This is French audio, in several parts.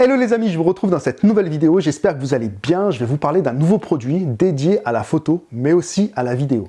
Hello les amis, je vous retrouve dans cette nouvelle vidéo, j'espère que vous allez bien. Je vais vous parler d'un nouveau produit dédié à la photo, mais aussi à la vidéo.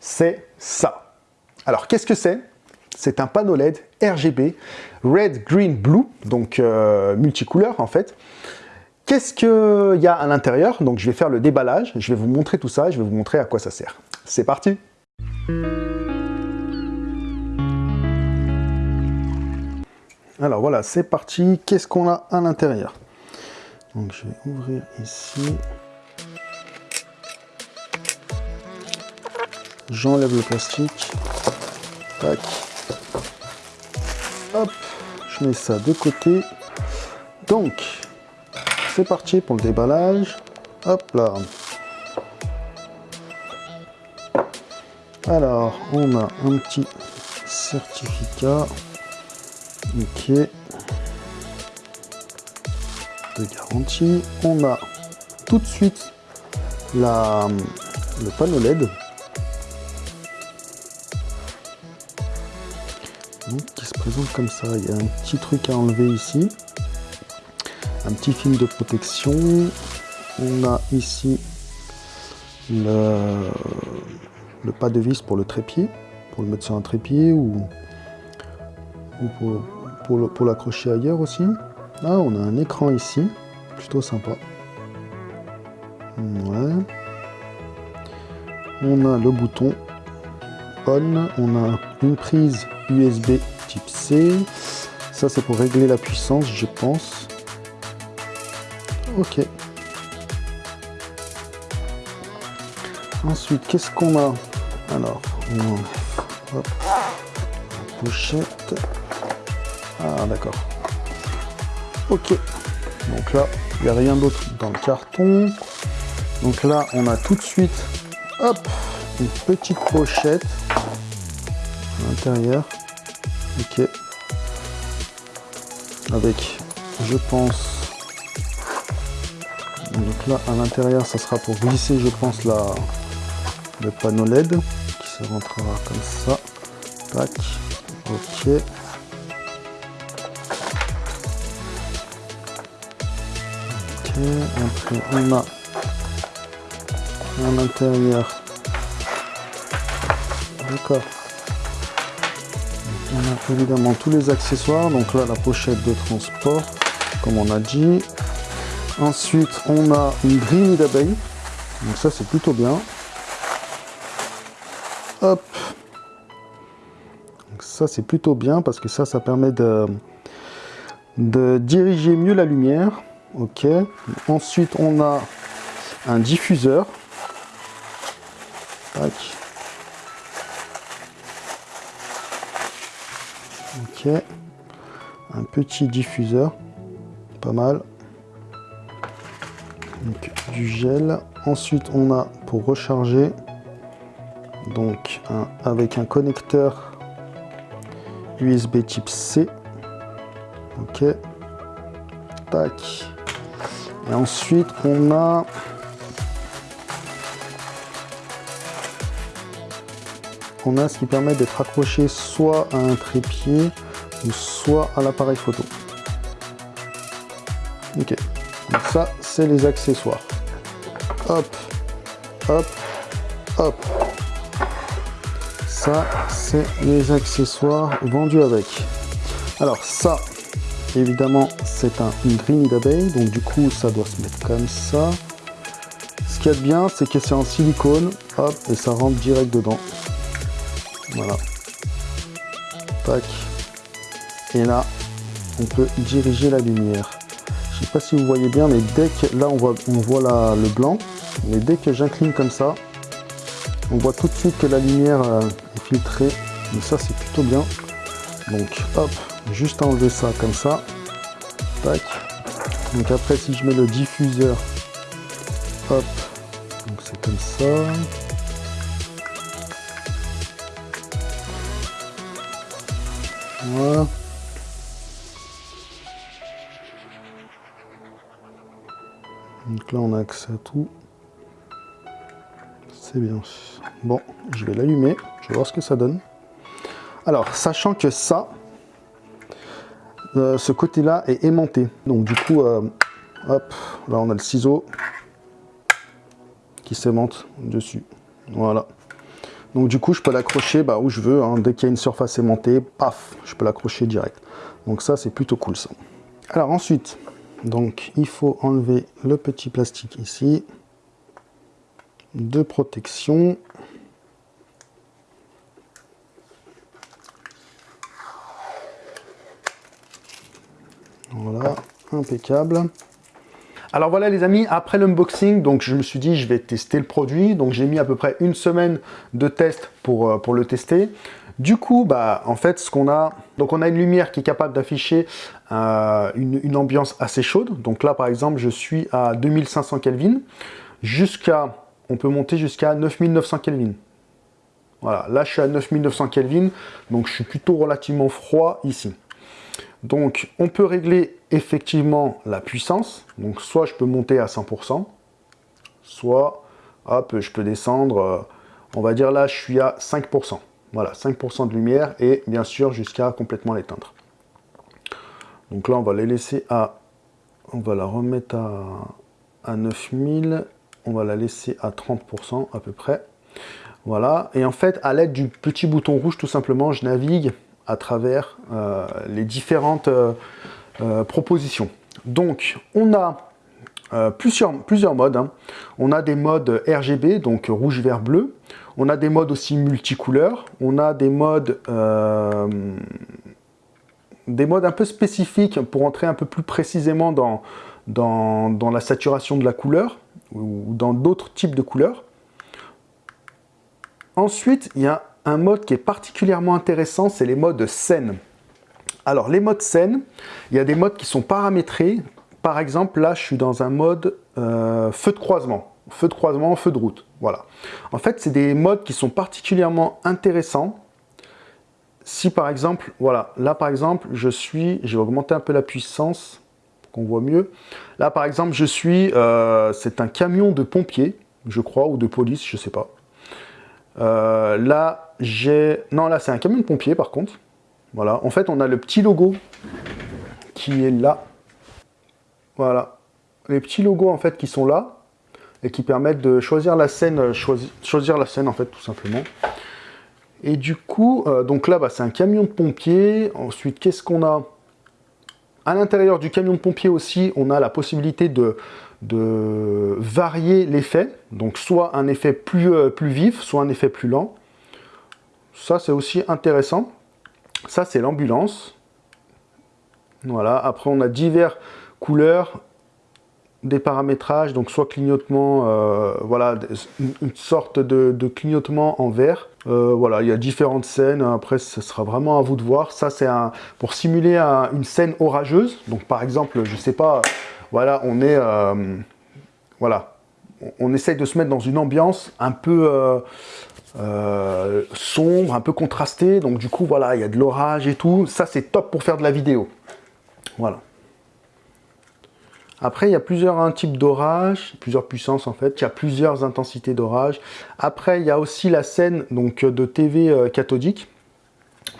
C'est ça. Alors qu'est-ce que c'est? C'est un panneau LED RGB, Red, Green, Blue, donc euh, multicouleur en fait. Qu'est-ce qu'il y a à l'intérieur? Donc je vais faire le déballage, je vais vous montrer tout ça, je vais vous montrer à quoi ça sert. C'est parti Alors voilà, c'est parti. Qu'est-ce qu'on a à l'intérieur? Donc je vais ouvrir ici. J'enlève le plastique. Tac. Hop, je mets ça de côté. Donc, c'est parti pour le déballage. Hop là. Alors, on a un petit certificat. Ok. De garantie. On a tout de suite la, le panneau LED. qui se présente comme ça. Il y a un petit truc à enlever ici. Un petit film de protection. On a ici le, le pas de vis pour le trépied, pour le mettre sur un trépied ou, ou pour, pour l'accrocher ailleurs aussi. Ah, on a un écran ici, plutôt sympa. On a le bouton on, on a une prise USB type C. Ça, c'est pour régler la puissance, je pense. Ok. Ensuite, qu'est-ce qu'on a? Alors, on hop, la pochette. Ah, d'accord. Ok. Donc là, il n'y a rien d'autre dans le carton. Donc là, on a tout de suite, hop, une petite pochette à l'intérieur. Ok. Avec, je pense, donc là, à l'intérieur, ça sera pour glisser, je pense, la, le panneau LED qui se rentrera comme ça. Tac. Ok. Après on a à l'intérieur. D'accord. On a évidemment tous les accessoires. Donc là la pochette de transport comme on a dit. Ensuite on a une grille d'abeilles. Donc ça c'est plutôt bien. Hop. Donc ça c'est plutôt bien parce que ça ça permet de de diriger mieux la lumière Ok. Ensuite, on a un diffuseur. Ok. Un petit diffuseur. Pas mal. du gel. Ensuite, on a pour recharger. Donc, avec un connecteur USB type C. Ok. Tac. Et ensuite, on a... On a ce qui permet d'être accroché soit à un trépied ou soit à l'appareil photo. Ok, donc ça c'est les accessoires. Hop, hop, hop. Ça c'est les accessoires vendus avec. Alors ça, Évidemment, c'est un, grille d'abeille, donc du coup, ça doit se mettre comme ça. Ce qu'il y a de bien, c'est que c'est en silicone, hop, et ça rentre direct dedans. Voilà. Tac. Et là, on peut diriger la lumière. Je sais pas si vous voyez bien, mais dès que, là, on voit, on voit le blanc, mais dès que j'incline comme ça, on voit tout de suite que la lumière euh, est filtrée. Mais ça, c'est plutôt bien. Donc, hop, juste enlever ça comme ça. Tac. Donc après, si je mets le diffuseur, hop, donc c'est comme ça. Voilà. Donc là, on a accès à tout. C'est bien. Bon, je vais l'allumer. Je vais voir ce que ça donne. Alors, sachant que ça, euh, ce côté-là est aimanté. Donc du coup, euh, hop, là on a le ciseau qui s'aimante dessus. Voilà. Donc du coup, je peux l'accrocher bah, où je veux. Hein. Dès qu'il y a une surface aimantée, paf, je peux l'accrocher direct. Donc ça, c'est plutôt cool ça. Alors ensuite, donc il faut enlever le petit plastique ici de protection. Voilà, impeccable. Alors voilà les amis, après l'unboxing, donc je me suis dit je vais tester le produit. Donc j'ai mis à peu près une semaine de test pour, euh, le tester. Du coup, bah, en fait, ce qu'on a, donc on a une lumière qui est capable d'afficher euh, une, ambiance assez chaude. Donc là, par exemple, je suis à 2500 Kelvin, jusqu'à, on peut monter jusqu'à 9900 Kelvin. Voilà, là je suis à 9900 Kelvin, donc je suis plutôt relativement froid ici. Donc, on peut régler effectivement la puissance. Donc, soit je peux monter à 100%, soit, hop, je peux descendre, euh, on va dire là, je suis à 5%. Voilà, 5% de lumière et bien sûr jusqu'à complètement l'éteindre. Donc là, on va les laisser à... On va la remettre à, à 9000. On va la laisser à 30% à peu près. Voilà. Et en fait, à l'aide du petit bouton rouge, tout simplement, je navigue à travers euh, les différentes euh, euh, propositions. Donc, on a plusieurs, plusieurs modes. Hein. On a des modes RGB, donc rouge, vert, bleu. On a des modes aussi multicouleurs. On a des modes, des modes un peu spécifiques pour entrer un peu plus précisément dans, dans, dans la saturation de la couleur ou dans d'autres types de couleurs. Ensuite, il y a un mode qui est particulièrement intéressant, c'est les modes scène. Alors, les modes scène, il y a des modes qui sont paramétrés. Par exemple, là, je suis dans un mode euh, feu de croisement. Feu de croisement, feu de route. Voilà. En fait, c'est des modes qui sont particulièrement intéressants. Si par exemple, voilà, là par exemple, je suis, je vais augmenter un peu la puissance pour qu'on voit mieux. Là par exemple, je suis, euh, c'est un camion de pompiers, je crois, ou de police, je sais pas. Euh, là, j'ai... Non, là, c'est un camion de pompier, par contre. Voilà. En fait, on a le petit logo qui est là. Voilà. Les petits logos, en fait, qui sont là et qui permettent de choisir la scène, euh, choisir, la scène, en fait, tout simplement. Et du coup, euh, donc là, bah, c'est un camion de pompier. Ensuite, qu'est-ce qu'on a? À l'intérieur du camion de pompier aussi, on a la possibilité de de varier l'effet, donc soit un effet plus, euh, plus vif, soit un effet plus lent. Ça, c'est aussi intéressant. Ça, c'est l'ambulance. Voilà, après, on a divers couleurs, des paramétrages, donc soit clignotement, euh, voilà, une sorte de, clignotement en vert. Euh, voilà, il y a différentes scènes, après ce sera vraiment à vous de voir. Ça c'est pour simuler une scène orageuse, donc par exemple, je sais pas, voilà, on est, euh, on, essaye de se mettre dans une ambiance un peu euh, euh, sombre, un peu contrastée. Donc du coup, voilà, il y a de l'orage et tout. Ça, c'est top pour faire de la vidéo. Voilà. Après, il y a plusieurs types d'orage, plusieurs puissances en fait. Il y a plusieurs intensités d'orage. Après, il y a aussi la scène donc de TV cathodique.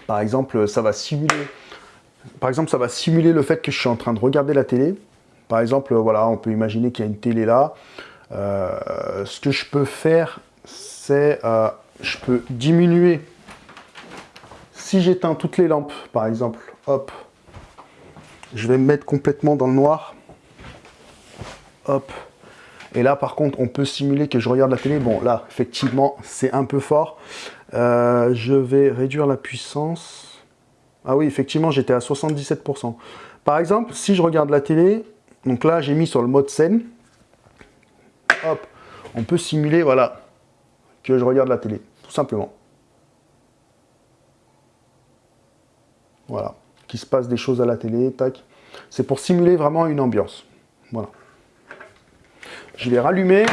Par exemple. Par exemple, ça va simuler le fait que je suis en train de regarder la télé. Par exemple, voilà, on peut imaginer qu'il y a une télé là. Euh, ce que je peux faire, c'est euh, je peux diminuer. Si j'éteins toutes les lampes, par exemple, hop, je vais me mettre complètement dans le noir. Hop. Et là, par contre, on peut simuler que je regarde la télé. Bon, là, effectivement, c'est un peu fort. Euh, je vais réduire la puissance. Ah oui, effectivement, j'étais à 77%. Par exemple, si je regarde la télé, donc là, j'ai mis sur le mode scène. Hop, on peut simuler, voilà, que je regarde la télé, tout simplement. Voilà, qu'il se passe des choses à la télé, tac. C'est pour simuler vraiment une ambiance. Voilà. Je vais rallumer,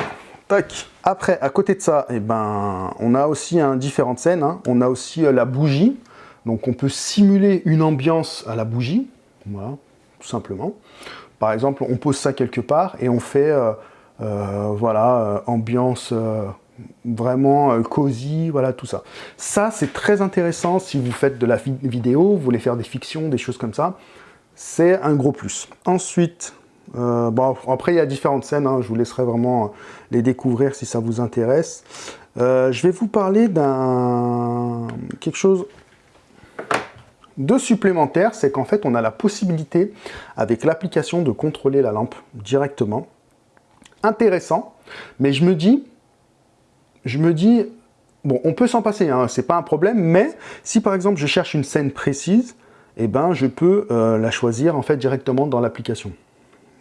tac. Après, à côté de ça, eh ben, on a aussi différentes scènes. Hein. On a aussi euh, la bougie. Donc on peut simuler une ambiance à la bougie. Voilà, tout simplement. Par exemple, on pose ça quelque part et on fait, euh, euh, voilà, euh, ambiance vraiment cosy, voilà, tout ça. Ça, c'est très intéressant si vous faites de la vidéo, vous voulez faire des fictions, des choses comme ça. c'est un gros plus. Ensuite, bon, après, il y a différentes scènes, hein. je vous laisserai vraiment les découvrir si ça vous intéresse. Je vais vous parler d'un quelque chose de supplémentaire, c'est qu'en fait, on a la possibilité, avec l'application, de contrôler la lampe directement. Intéressant, mais je me dis, je me dis, bon, on peut s'en passer, hein, c'est pas un problème, mais si par exemple, je cherche une scène précise, eh ben, je peux euh, la choisir en fait directement dans l'application.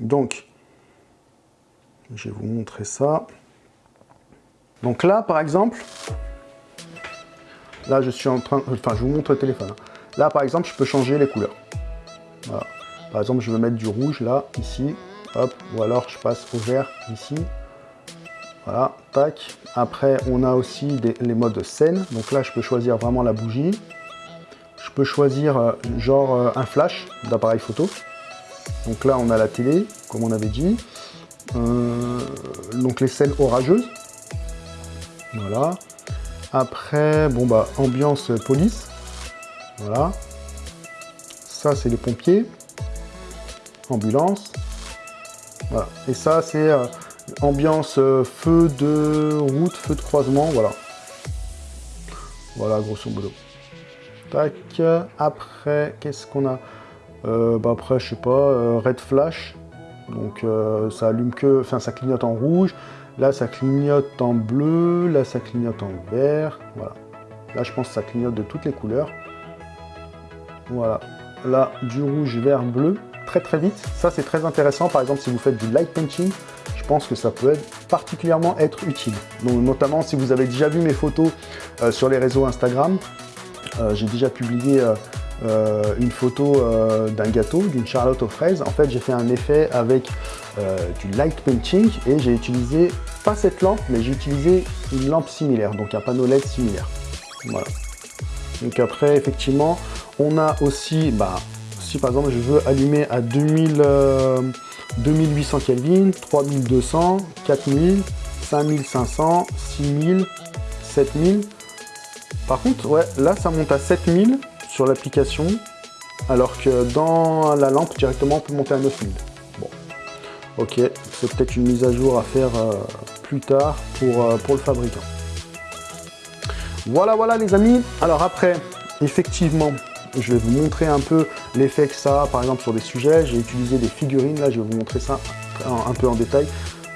Donc, je vais vous montrer ça. Donc là, par exemple, là, je suis en train... Enfin, je vous montre le téléphone. Hein. Là, par exemple, je peux changer les couleurs. Par exemple, je veux mettre du rouge, là, ici. Hop, ou alors je passe au vert, ici. Voilà, tac. Après, on a aussi les modes scène. Donc là, je peux choisir vraiment la bougie. Je peux choisir, euh, genre, euh, un flash d'appareil photo. Donc là, on a la télé, comme on avait dit. Euh, donc les scènes orageuses. Voilà. Après, bon bah, ambiance police. Voilà. Ça, c'est les pompiers. Ambulance. Voilà. Et ça, c'est euh, ambiance euh, feu de route, feu de croisement. Voilà. Voilà, grosso modo. Tac. Après, qu'est-ce qu'on a? Euh, bah Après, je sais pas, red flash. Donc, ça allume que... Enfin, ça clignote en rouge. Là, ça clignote en bleu. Là, ça clignote en vert. Voilà. Là, je pense que ça clignote de toutes les couleurs. Voilà. Là, du rouge, vert, bleu. Très, très vite. Ça, c'est très intéressant. Par exemple, si vous faites du light painting, je pense que ça peut particulièrement être utile. Donc, notamment, si vous avez déjà vu mes photos euh, sur les réseaux Instagram, euh, j'ai déjà publié euh, une photo d'un gâteau, d'une charlotte aux fraises. En fait, j'ai fait un effet avec du light painting et j'ai utilisé, pas cette lampe, mais j'ai utilisé une lampe similaire, donc un panneau LED similaire. Voilà. Donc après, effectivement, on a aussi, bah, si par exemple je veux allumer à 2000, 2800 Kelvin, 3200, 4000, 5500, 6000, 7000. Par contre, ouais, là ça monte à 7000 sur l'application, alors que dans la lampe directement on peut monter à 9000. Bon, ok, c'est peut-être une mise à jour à faire euh, plus tard pour, euh, pour le fabricant. Voilà, voilà les amis. Alors après, effectivement, je vais vous montrer un peu l'effet que ça a, par exemple, sur des sujets. J'ai utilisé des figurines, là, je vais vous montrer ça un, peu en détail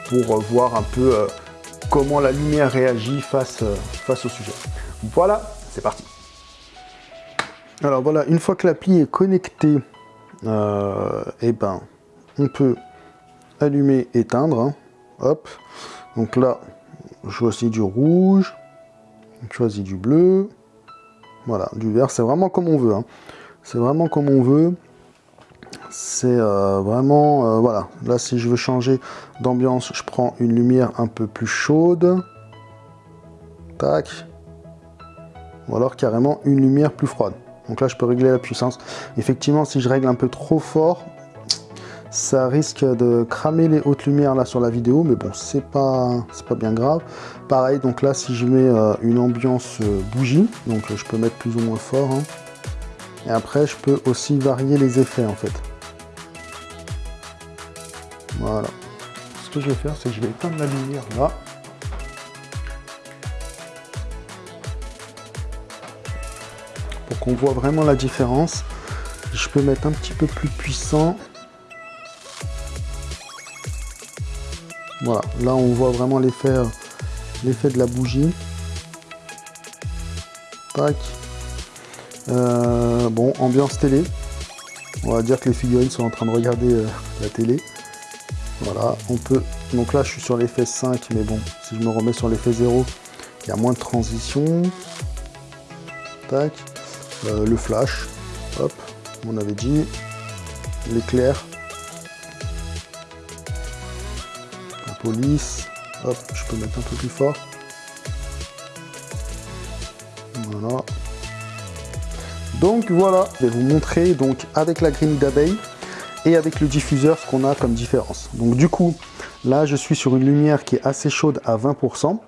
pour euh, voir un peu euh, comment la lumière réagit face, euh, face au sujet. Voilà, c'est parti. Alors voilà, une fois que l'appli est connectée, eh ben, on peut allumer, éteindre. Hein. Hop. Donc là, je choisis du rouge, je choisis du bleu, voilà, du vert, c'est vraiment comme on veut. Hein. C'est vraiment comme on veut. C'est euh, vraiment... Euh, voilà, là si je veux changer d'ambiance, je prends une lumière un peu plus chaude. Tac. Ou alors carrément une lumière plus froide. Donc là, je peux régler la puissance. Effectivement, si je règle un peu trop fort, ça risque de cramer les hautes lumières là sur la vidéo, mais bon, c'est pas, pas bien grave. Pareil, donc là, si je mets euh, une ambiance euh, bougie, donc je peux mettre plus ou moins fort. Hein. Et après, je peux aussi varier les effets en fait. Voilà. Ce que je vais faire, c'est que je vais éteindre la lumière là. Pour qu'on voit vraiment la différence. Je peux mettre un petit peu plus puissant. Voilà, là on voit vraiment l'effet euh, de la bougie. Tac. Euh, bon, ambiance télé. On va dire que les figurines sont en train de regarder euh, la télé. Voilà, on peut... Donc là, je suis sur l'effet 5, mais bon, si je me remets sur l'effet 0, il y a moins de transition. Tac. le flash. Hop, on avait dit. L'éclair. Police. Hop, je peux mettre un peu plus fort. Voilà. Donc voilà, je vais vous montrer donc avec la grille d'abeille et avec le diffuseur ce qu'on a comme différence. Donc du coup, là je suis sur une lumière qui est assez chaude à 20%.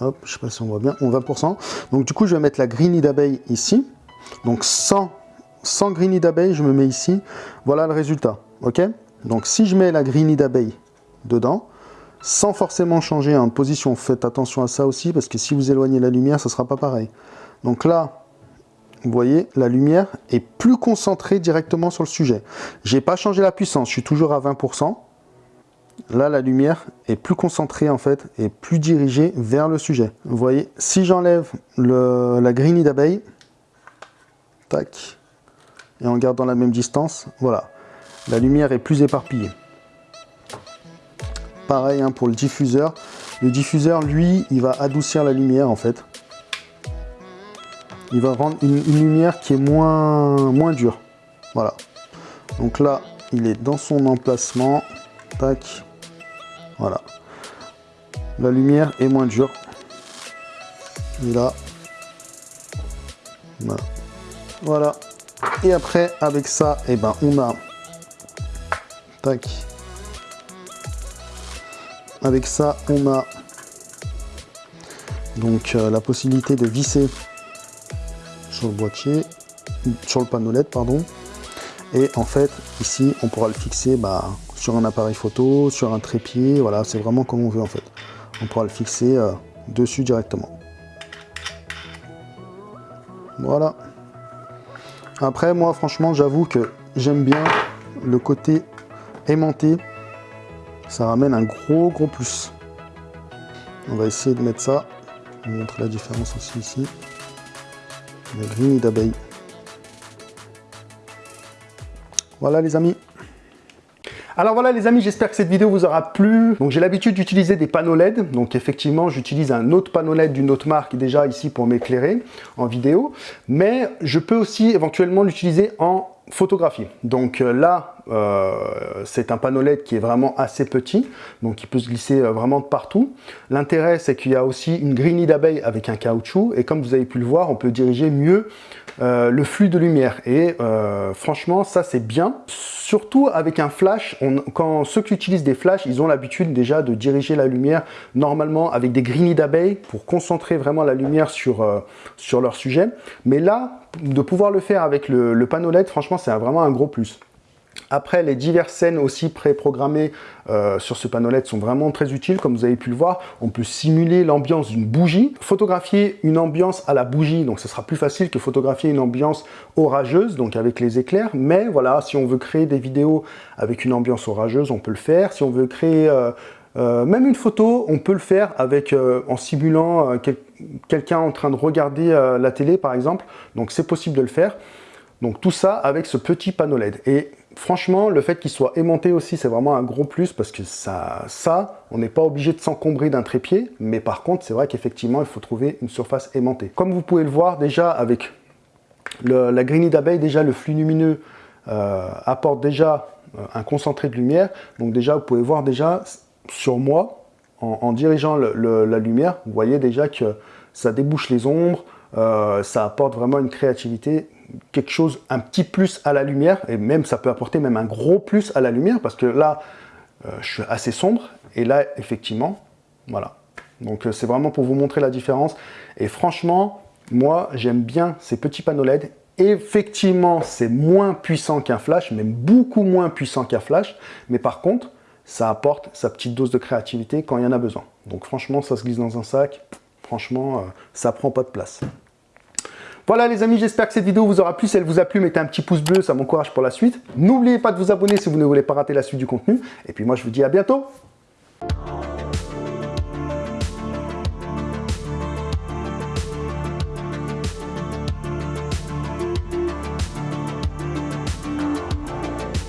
Hop, je sais pas si on voit bien, 20%. Donc du coup, je vais mettre la grille d'abeille ici. Donc sans sans d'abeille, je me mets ici. Voilà le résultat. Ok? Donc si je mets la Greeny d'abeille dedans, sans forcément changer en position, faites attention à ça aussi, parce que si vous éloignez la lumière, ça ne sera pas pareil. Donc là, vous voyez, la lumière est plus concentrée directement sur le sujet. J'ai pas changé la puissance, je suis toujours à 20%. Là, la lumière est plus concentrée en fait, et plus dirigée vers le sujet. Vous voyez, si j'enlève la greenie d'abeille, tac, et en gardant la même distance, voilà, la lumière est plus éparpillée. Pareil hein, pour le diffuseur. Le diffuseur, lui, il va adoucir la lumière en fait. Il va rendre une, lumière qui est moins, dure. Voilà. Donc là, il est dans son emplacement. Tac. Voilà. La lumière est moins dure. Et là. Voilà. Et après, avec ça, eh ben, on a... Avec ça, on a donc euh, la possibilité de visser sur le boîtier, sur le panneau LED, pardon. Et en fait, ici, on pourra le fixer bah, sur un appareil photo, sur un trépied, voilà, c'est vraiment comme on veut en fait. On pourra le fixer euh, dessus directement. Voilà. Après, moi, franchement, j'avoue que j'aime bien le côté aimanté. Ça ramène un gros, gros plus. On va essayer de mettre ça. Je vous montre la différence aussi ici. La grille d'abeille. Voilà les amis. Alors voilà les amis, j'espère que cette vidéo vous aura plu. Donc j'ai l'habitude d'utiliser des panneaux LED. Donc effectivement, j'utilise un autre panneau LED d'une autre marque déjà ici pour m'éclairer en vidéo. Mais je peux aussi éventuellement l'utiliser en photographie. Donc euh, là, euh, c'est un panneau LED qui est vraiment assez petit, donc il peut se glisser euh, vraiment de partout. L'intérêt, c'est qu'il y a aussi une grille d'abeille avec un caoutchouc, et comme vous avez pu le voir, on peut diriger mieux le flux de lumière. Et franchement, ça c'est bien. Surtout avec un flash, quand ceux qui utilisent des flashs, ils ont l'habitude déjà de diriger la lumière normalement avec des grilles d'abeille pour concentrer vraiment la lumière sur, sur leur sujet. Mais là, de pouvoir le faire avec le, panneau LED, franchement, c'est vraiment un gros plus. Après, les diverses scènes aussi préprogrammées euh, sur ce panneau LED sont vraiment très utiles. Comme vous avez pu le voir, on peut simuler l'ambiance d'une bougie, photographier une ambiance à la bougie, donc ce sera plus facile que photographier une ambiance orageuse, donc avec les éclairs. Mais voilà, si on veut créer des vidéos avec une ambiance orageuse, on peut le faire. Si on veut créer euh, euh, même une photo, on peut le faire avec, en simulant quelqu'un en train de regarder la télé, par exemple. Donc c'est possible de le faire. Donc tout ça avec ce petit panneau LED. Et franchement, le fait qu'il soit aimanté aussi, c'est vraiment un gros plus parce que ça, ça on n'est pas obligé de s'encombrer d'un trépied. Mais par contre, c'est vrai qu'effectivement, il faut trouver une surface aimantée. Comme vous pouvez le voir déjà avec la greenie d'abeille, déjà le flux lumineux euh, apporte déjà euh, un concentré de lumière. Donc déjà, vous pouvez voir déjà sur moi, en, dirigeant la lumière, vous voyez déjà que ça débouche les ombres, euh, ça apporte vraiment une créativité quelque chose, un petit plus à la lumière, et même ça peut apporter même un gros plus à la lumière, parce que là, euh, je suis assez sombre, et là, effectivement, voilà. Donc euh, c'est vraiment pour vous montrer la différence. Et franchement, moi, j'aime bien ces petits panneaux LED. Effectivement, c'est moins puissant qu'un flash, même beaucoup moins puissant qu'un flash, mais par contre, ça apporte sa petite dose de créativité quand il y en a besoin. Donc franchement, ça se glisse dans un sac, franchement, euh, ça prend pas de place. Voilà les amis, j'espère que cette vidéo vous aura plu. Si elle vous a plu, mettez un petit pouce bleu, ça m'encourage pour la suite. N'oubliez pas de vous abonner si vous ne voulez pas rater la suite du contenu. Et puis moi, je vous dis à bientôt